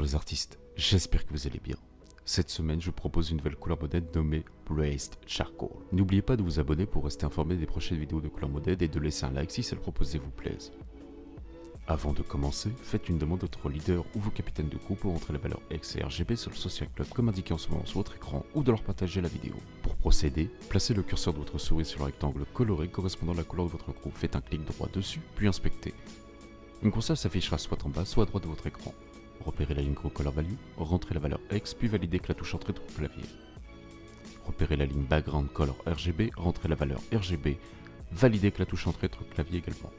Les artistes, j'espère que vous allez bien. Cette semaine, je propose une nouvelle couleur modèle nommée Braised Charcoal. N'oubliez pas de vous abonner pour rester informé des prochaines vidéos de couleur modèle et de laisser un like si celle proposée vous plaise. Avant de commencer, faites une demande à votre leader ou vos capitaines de groupe pour entrer la valeur X et RGB sur le Social Club comme indiqué en ce moment sur votre écran ou de leur partager la vidéo. Pour procéder, placez le curseur de votre souris sur le rectangle coloré correspondant à la couleur de votre groupe, faites un clic droit dessus, puis inspectez. Une console s'affichera soit en bas, soit à droite de votre écran. Repérez la ligne Color Value, rentrez la valeur X, puis validez avec la touche Entrée de clavier. Repérez la ligne Background Color RGB, rentrez la valeur RGB, validez avec la touche Entrée de clavier également.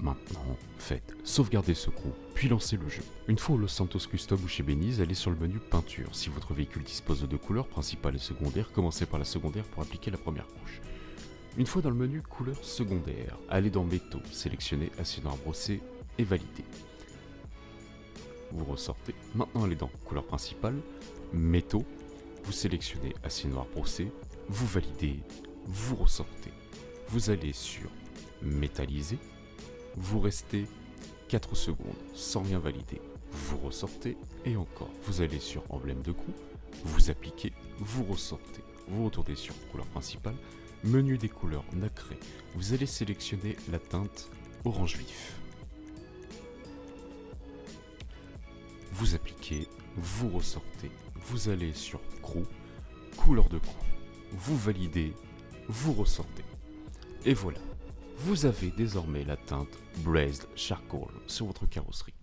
Maintenant, faites sauvegarder ce groupe, puis lancez le jeu. Une fois au Los Santos Custom ou chez Beniz, allez sur le menu Peinture. Si votre véhicule dispose de deux couleurs, principale et secondaire, commencez par la secondaire pour appliquer la première couche. Une fois dans le menu Couleur secondaire, allez dans Métaux, sélectionnez Acier noir brossé et validez vous ressortez. Maintenant, allez dans couleur principale, métaux, vous sélectionnez acier noir brossé, vous validez, vous ressortez. Vous allez sur métalliser, vous restez 4 secondes sans rien valider, vous ressortez et encore. Vous allez sur emblème de coup, vous appliquez, vous ressortez. Vous retournez sur couleur principale, menu des couleurs nacré, vous allez sélectionner la teinte orange vif. Vous appliquez, vous ressortez, vous allez sur Crew, couleur de crew, vous validez, vous ressortez. Et voilà, vous avez désormais la teinte Braised Charcoal sur votre carrosserie.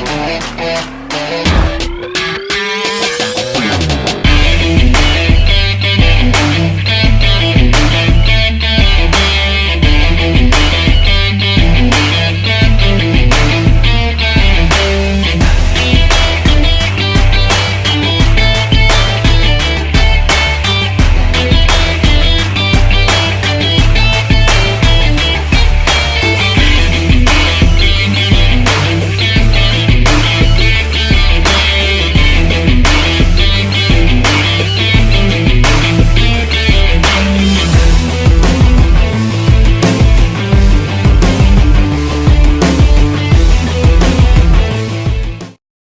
Música